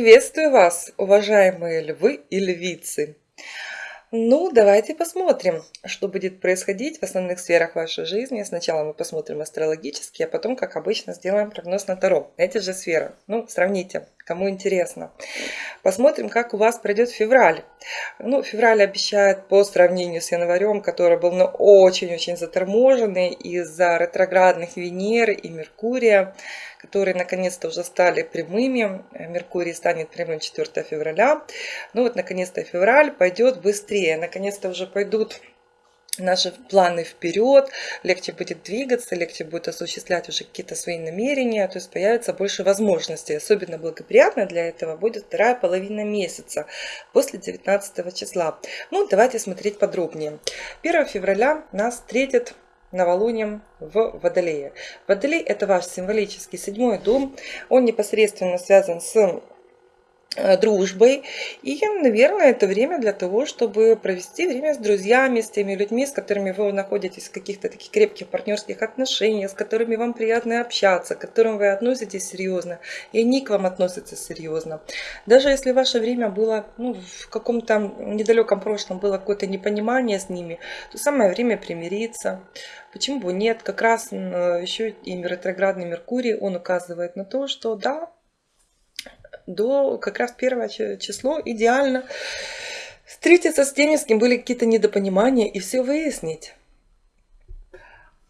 Приветствую вас, уважаемые львы и львицы! Ну, давайте посмотрим, что будет происходить в основных сферах вашей жизни. Сначала мы посмотрим астрологически, а потом, как обычно, сделаем прогноз на Таро. Эти же сферы. Ну, сравните, кому интересно. Посмотрим, как у вас пройдет февраль. Ну, февраль обещает по сравнению с январем, который был ну, очень-очень заторможенный из-за ретроградных Венеры и Меркурия которые наконец-то уже стали прямыми. Меркурий станет прямым 4 февраля. Ну вот, наконец-то февраль пойдет быстрее. Наконец-то уже пойдут наши планы вперед, легче будет двигаться, легче будет осуществлять уже какие-то свои намерения, то есть появится больше возможностей. Особенно благоприятно для этого будет вторая половина месяца после 19 числа. Ну, давайте смотреть подробнее. 1 февраля нас встретит новолунием в Водолее. Водолей – это ваш символический седьмой дом. Он непосредственно связан с дружбой. И, наверное, это время для того, чтобы провести время с друзьями, с теми людьми, с которыми вы находитесь в каких-то таких крепких партнерских отношениях, с которыми вам приятно общаться, к которым вы относитесь серьезно, и они к вам относятся серьезно. Даже если ваше время было ну, в каком-то недалеком прошлом было какое-то непонимание с ними, то самое время примириться. Почему бы нет? Как раз еще и ретроградный Меркурий, он указывает на то, что да, до как раз первого число идеально встретиться с теми, с кем были какие-то недопонимания и все выяснить.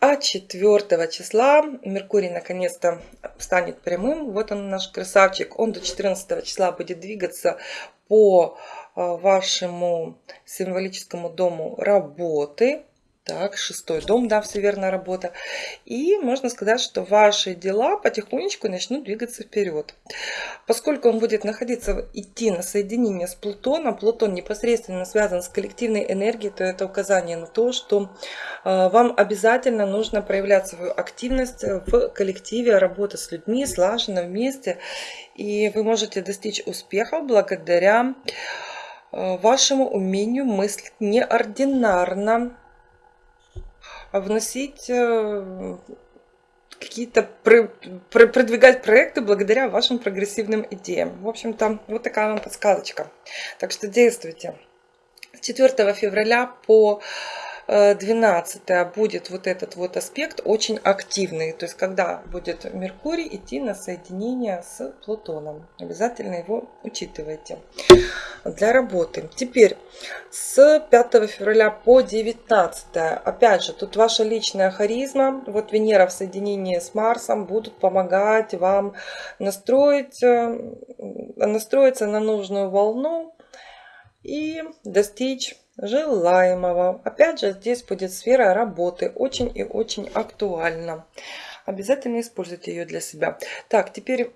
А 4 числа Меркурий наконец-то станет прямым. Вот он наш красавчик. Он до 14 числа будет двигаться по а, вашему символическому дому работы. Так, шестой дом, да, все верно, работа. И можно сказать, что ваши дела потихонечку начнут двигаться вперед. Поскольку он будет находиться, идти на соединение с Плутоном, Плутон непосредственно связан с коллективной энергией, то это указание на то, что э, вам обязательно нужно проявлять свою активность в коллективе, работа с людьми, слаженно вместе. И вы можете достичь успехов благодаря э, вашему умению мыслить неординарно, вносить э, какие-то продвигать проекты благодаря вашим прогрессивным идеям. В общем-то, вот такая вам подсказочка. Так что действуйте. С 4 февраля по 12 будет вот этот вот аспект очень активный. То есть, когда будет Меркурий идти на соединение с Плутоном. Обязательно его учитывайте для работы. Теперь с 5 февраля по 19. Опять же, тут ваша личная харизма. Вот Венера в соединении с Марсом будут помогать вам настроить, э, настроиться на нужную волну и достичь желаемого. Опять же, здесь будет сфера работы. Очень и очень актуальна. Обязательно используйте ее для себя. Так, теперь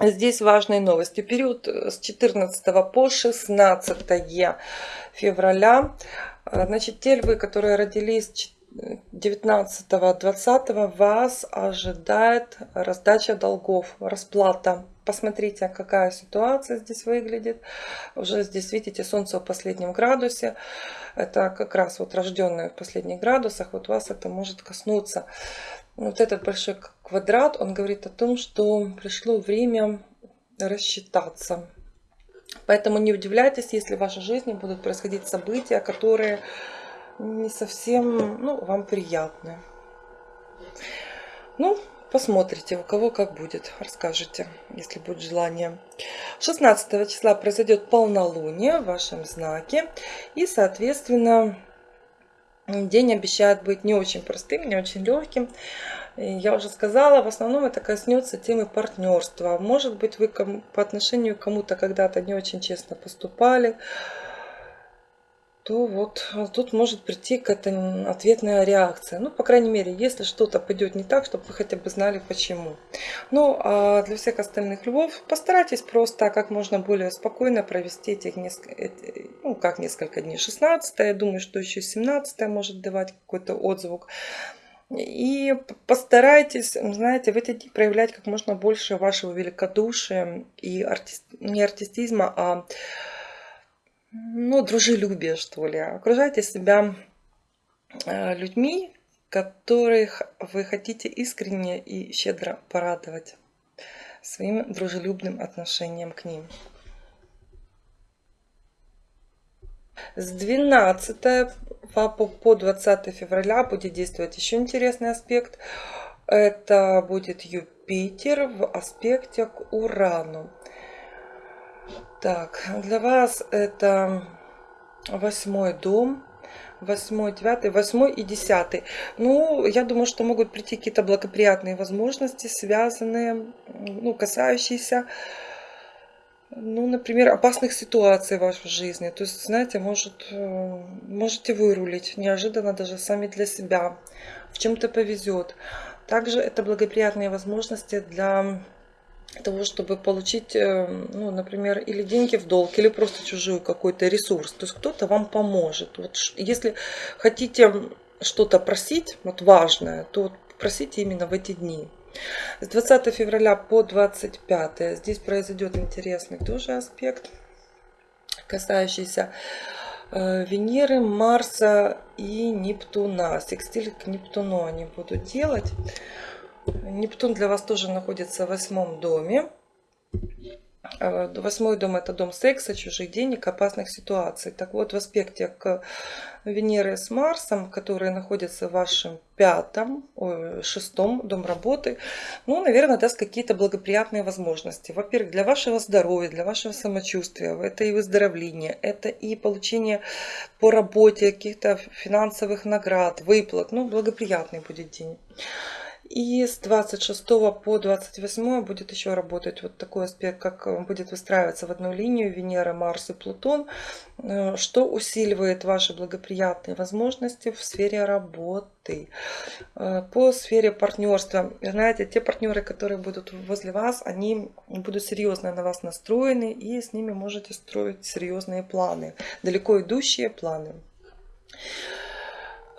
здесь важные новости. Период с 14 по 16 февраля. Значит, те львы, которые родились 19-20 вас ожидает раздача долгов, расплата. Посмотрите, какая ситуация здесь выглядит. Уже здесь видите солнце в последнем градусе. Это как раз вот рожденные в последних градусах. Вот вас это может коснуться. Вот этот большой квадрат, он говорит о том, что пришло время рассчитаться. Поэтому не удивляйтесь, если в вашей жизни будут происходить события, которые не совсем ну, вам приятны. Ну, посмотрите, у кого как будет, расскажите, если будет желание. 16 числа произойдет полнолуние в вашем знаке. И, соответственно, день обещает быть не очень простым, не очень легким. Я уже сказала, в основном это коснется темы партнерства. Может быть, вы по отношению к кому-то когда-то не очень честно поступали, то вот а, тут может прийти какая-то ответная реакция. Ну, по крайней мере, если что-то пойдет не так, чтобы вы хотя бы знали почему. Ну, а для всех остальных львов постарайтесь просто как можно более спокойно провести этих несколько, ну, как несколько дней. 16 я думаю, что еще 17 может давать какой-то отзвук. И постарайтесь, знаете, в эти дни проявлять как можно больше вашего великодушия и артист, не артистизма, а ну, дружелюбие, что ли. Окружайте себя э, людьми, которых вы хотите искренне и щедро порадовать. своим дружелюбным отношением к ним. С 12 по 20 февраля будет действовать еще интересный аспект. Это будет Юпитер в аспекте к Урану. Так, для вас это восьмой дом, восьмой, девятый, восьмой и десятый. Ну, я думаю, что могут прийти какие-то благоприятные возможности, связанные, ну, касающиеся ну, например, опасных ситуаций в вашей жизни. То есть, знаете, может, э, можете вырулить неожиданно даже сами для себя. В чем-то повезет. Также это благоприятные возможности для того, чтобы получить, э, ну, например, или деньги в долг, или просто чужой какой-то ресурс. То есть кто-то вам поможет. Вот если хотите что-то просить, вот важное, то вот просите именно в эти дни. С 20 февраля по 25 здесь произойдет интересный тоже аспект, касающийся э, Венеры, Марса и Нептуна. Секстиль к Нептуну они будут делать. Нептун для вас тоже находится в восьмом доме. Э, восьмой дом это дом секса, чужих денег, опасных ситуаций. Так вот, в аспекте к Венеры с Марсом, которые находятся в вашем пятом, шестом дом работы, ну, наверное, даст какие-то благоприятные возможности. Во-первых, для вашего здоровья, для вашего самочувствия, это и выздоровление, это и получение по работе каких-то финансовых наград, выплат, ну, благоприятный будет день. И с 26 по 28 будет еще работать вот такой аспект, как э, будет выстраиваться в одну линию Венера, Марс и Плутон, э, что усиливает ваши благоприятные возможности в сфере работы. Э, по сфере партнерства, знаете, те партнеры, которые будут возле вас, они будут серьезно на вас настроены, и с ними можете строить серьезные планы, далеко идущие планы.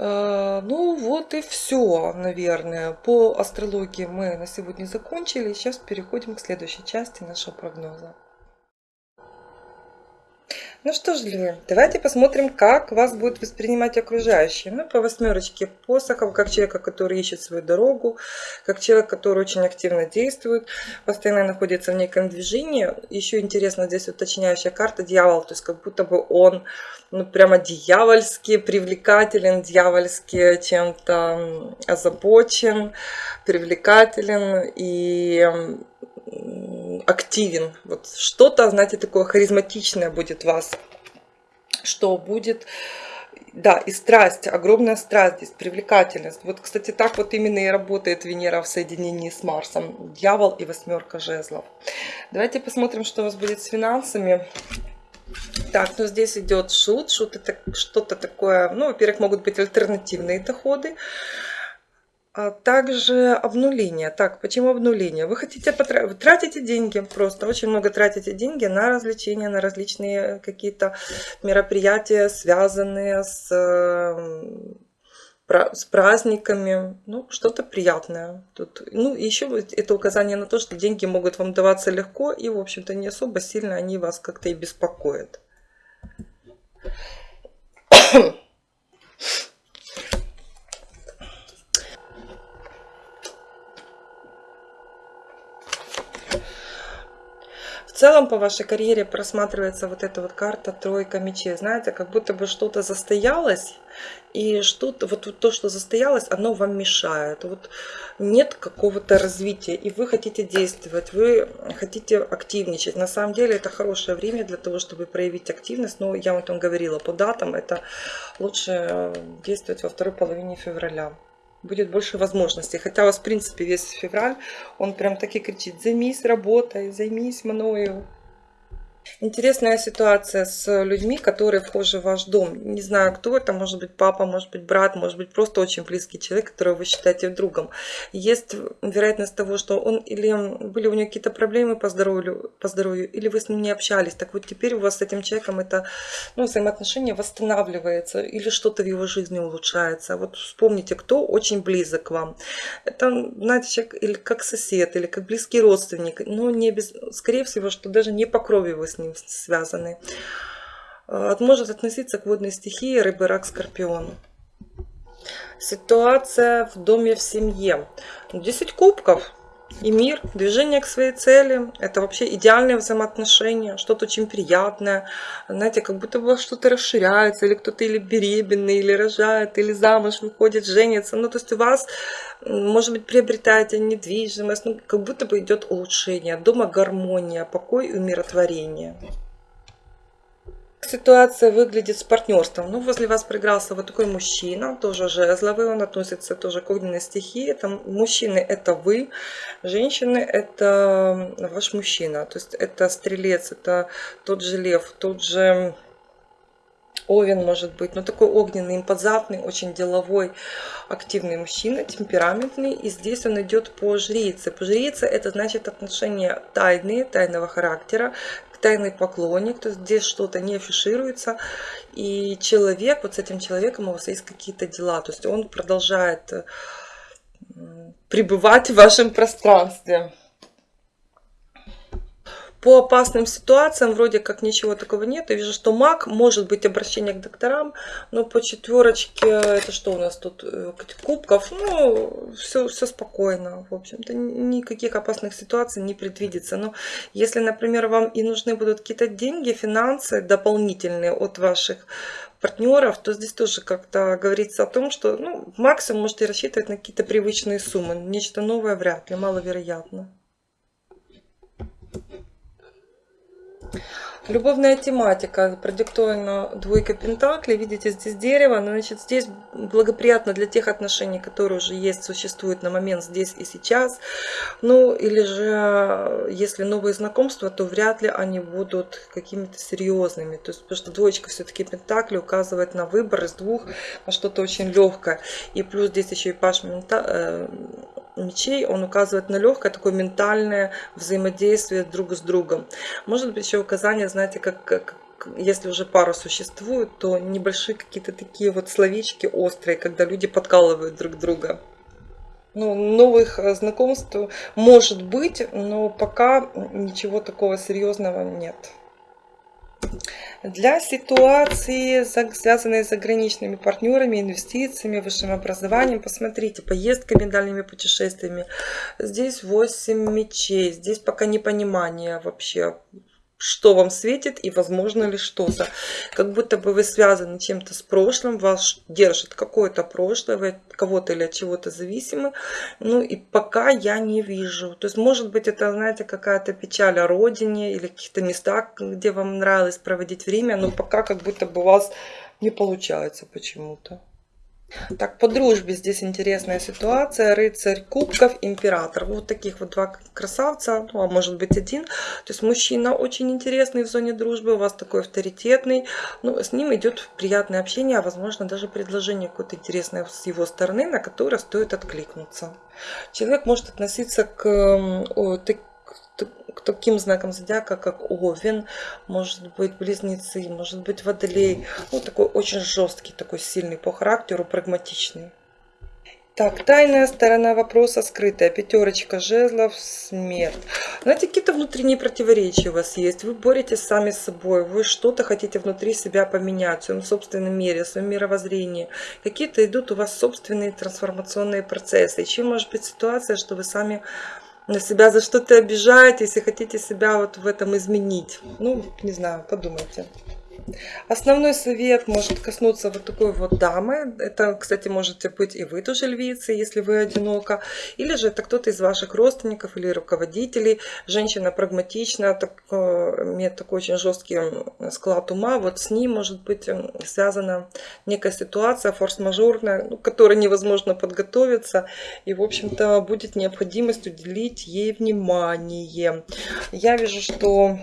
Э, ну вот и все, наверное. По астрологии мы на сегодня закончили. Сейчас переходим к следующей части нашего прогноза. Ну что ж, Львы, давайте посмотрим, как вас будут воспринимать окружающие. Ну, по восьмерочке посохов, как человека, который ищет свою дорогу, как человек, который очень активно действует, постоянно находится в неком движении. Еще интересно, здесь уточняющая карта дьявол, то есть как будто бы он ну, прямо дьявольски привлекателен, дьявольски чем-то озабочен, привлекателен и активен. Вот что-то, знаете, такое харизматичное будет вас, что будет... Да, и страсть, огромная страсть здесь, привлекательность. Вот, кстати, так вот именно и работает Венера в соединении с Марсом. Дьявол и восьмерка жезлов. Давайте посмотрим, что у вас будет с финансами. Так, ну здесь идет шут. Шут это что-то такое, ну, во-первых, могут быть альтернативные доходы а также обнуление. Так, почему обнуление? Вы хотите потратить, вы тратите деньги просто, очень много тратите деньги на развлечения, на различные какие-то мероприятия, связанные с, с праздниками, ну, что-то приятное. Тут, ну, еще это указание на то, что деньги могут вам даваться легко и, в общем-то, не особо сильно они вас как-то и беспокоят. Целом по вашей карьере просматривается вот эта вот карта тройка мечей. Знаете, как будто бы что-то застоялось, и что-то, вот то, что застоялось, оно вам мешает. Вот нет какого-то развития, и вы хотите действовать, вы хотите активничать. На самом деле это хорошее время для того, чтобы проявить активность. Но я вам там говорила по датам, это лучше действовать во второй половине февраля будет больше возможностей. Хотя у вас, в принципе, весь февраль, он прям таки кричит, займись работой, займись мною. Интересная ситуация с людьми, которые вхожи в ваш дом. Не знаю, кто это, может быть папа, может быть брат, может быть просто очень близкий человек, которого вы считаете другом. Есть вероятность того, что он или были у него какие-то проблемы по здоровью, по здоровью, или вы с ним не общались. Так вот теперь у вас с этим человеком это ну, взаимоотношение восстанавливается, или что-то в его жизни улучшается. Вот вспомните, кто очень близок к вам. Это, знаете, человек или как сосед, или как близкий родственник, но не без, скорее всего, что даже не по крови вы с ним связаны. Э, может относиться к водной стихии рыбы, рак, скорпион. Ситуация в доме, в семье. 10 кубков. И мир, движение к своей цели. Это вообще идеальные взаимоотношения, что-то очень приятное. Знаете, как будто бы что-то расширяется, или кто-то или беременный, или рожает, или замуж выходит, женится. Ну, то есть у вас, может быть, приобретаете недвижимость, ну, как будто бы идет улучшение, дома гармония, покой и умиротворение ситуация выглядит с партнерством? Ну, возле вас проигрался вот такой мужчина, тоже жезловый, он относится тоже к огненной стихии. Это, мужчины – это вы, женщины – это ваш мужчина. То есть это стрелец, это тот же лев, тот же Овен может быть, но такой огненный, импозантный, очень деловой, активный мужчина, темпераментный. И здесь он идет по жрице. По жрице это значит отношения тайные, тайного характера, тайный поклонник, то есть здесь что-то не афишируется, и человек, вот с этим человеком у вас есть какие-то дела, то есть он продолжает пребывать в вашем пространстве по опасным ситуациям вроде как ничего такого нет. Я вижу, что маг может быть обращение к докторам, но по четверочке, это что у нас тут, э, кубков, ну, все, все спокойно, в общем-то, никаких опасных ситуаций не предвидится. Но если, например, вам и нужны будут какие-то деньги, финансы дополнительные от ваших партнеров, то здесь тоже как-то говорится о том, что ну, максимум можете рассчитывать на какие-то привычные суммы. Нечто новое вряд ли, маловероятно. Любовная тематика продиктована двойка пентаклей. Видите, здесь дерево. Значит, здесь благоприятно для тех отношений, которые уже есть, существуют на момент здесь и сейчас. Ну, или же, если новые знакомства, то вряд ли они будут какими-то серьезными. То есть, потому что двоечка все-таки пентакли указывает на выбор из двух на что-то очень легкое. И плюс здесь еще и паш э, мечей, он указывает на легкое такое ментальное взаимодействие друг с другом. Может быть еще указание, знаете, как, как если уже пара существует, то небольшие какие-то такие вот словечки острые, когда люди подкалывают друг друга. Ну, новых э, знакомств может быть, но пока ничего такого серьезного нет. Для ситуации, связанной с заграничными партнерами, инвестициями, высшим образованием, посмотрите, поездками, дальними путешествиями. Здесь 8 мечей, здесь пока непонимание вообще, что вам светит и возможно ли что-то. Как будто бы вы связаны чем-то с прошлым, вас держит какое-то прошлое, вы от кого-то или от чего-то зависимы. Ну и пока я не вижу. То есть может быть это, знаете, какая-то печаль о родине или каких-то местах, где вам нравилось проводить время, но пока как будто бы у вас не получается почему-то. Так, по дружбе здесь интересная ситуация. Рыцарь кубков, император. Вот таких вот два красавца, ну, а может быть один. То есть мужчина очень интересный в зоне дружбы, у вас такой авторитетный. Ну, с ним идет приятное общение, а возможно даже предложение какое-то интересное с его стороны, на которое стоит откликнуться. Человек может относиться к о, таким знакам зодиака, как Овен, может быть Близнецы, может быть Водолей. Ну, такой очень жесткий, такой сильный по характеру, прагматичный. Так, тайная сторона вопроса скрытая. Пятерочка жезлов, смерть. Знаете, какие-то внутренние противоречия у вас есть. Вы боретесь сами с собой. Вы что-то хотите внутри себя поменять в своем собственном мире, в своем мировоззрении. Какие-то идут у вас собственные трансформационные процессы. И чем может быть ситуация, что вы сами на себя за что-то обижаетесь и хотите себя вот в этом изменить. Ну, не знаю, подумайте. Основной совет может коснуться вот такой вот дамы. Это, кстати, можете быть и вы тоже львицы, если вы одинока. Или же это кто-то из ваших родственников или руководителей. Женщина прагматична, так, имеет такой очень жесткий склад ума. Вот с ним может быть связана некая ситуация форс-мажорная, ну, к которой невозможно подготовиться. И, в общем-то, будет необходимость уделить ей внимание. Я вижу, что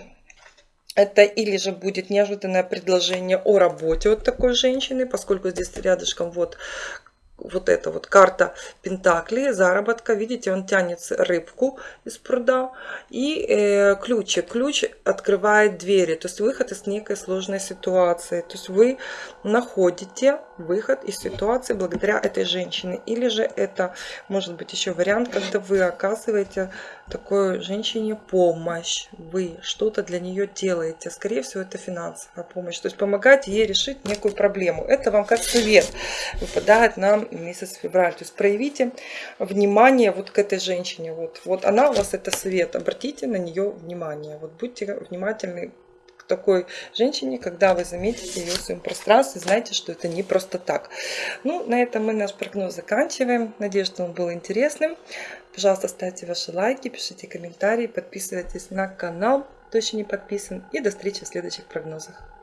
это или же будет неожиданное предложение о работе от такой женщины, поскольку здесь рядышком вот вот эта вот карта Пентакли, заработка. Видите, он тянет рыбку из пруда. И э, ключик. Ключ открывает двери, то есть выход из некой сложной ситуации. То есть вы находите выход из ситуации благодаря этой женщине. Или же это может быть еще вариант, когда вы оказываете такой женщине помощь. Вы что-то для нее делаете. Скорее всего, это финансовая помощь. То есть помогать ей решить некую проблему. Это вам как совет выпадает на месяц февраль. То есть проявите внимание вот к этой женщине. Вот, вот она у вас это совет. Обратите на нее внимание. Вот будьте внимательны такой женщине, когда вы заметите ее в своем пространстве, знаете, что это не просто так. Ну, на этом мы наш прогноз заканчиваем. Надеюсь, что он был интересным. Пожалуйста, ставьте ваши лайки, пишите комментарии, подписывайтесь на канал, кто еще не подписан. И до встречи в следующих прогнозах.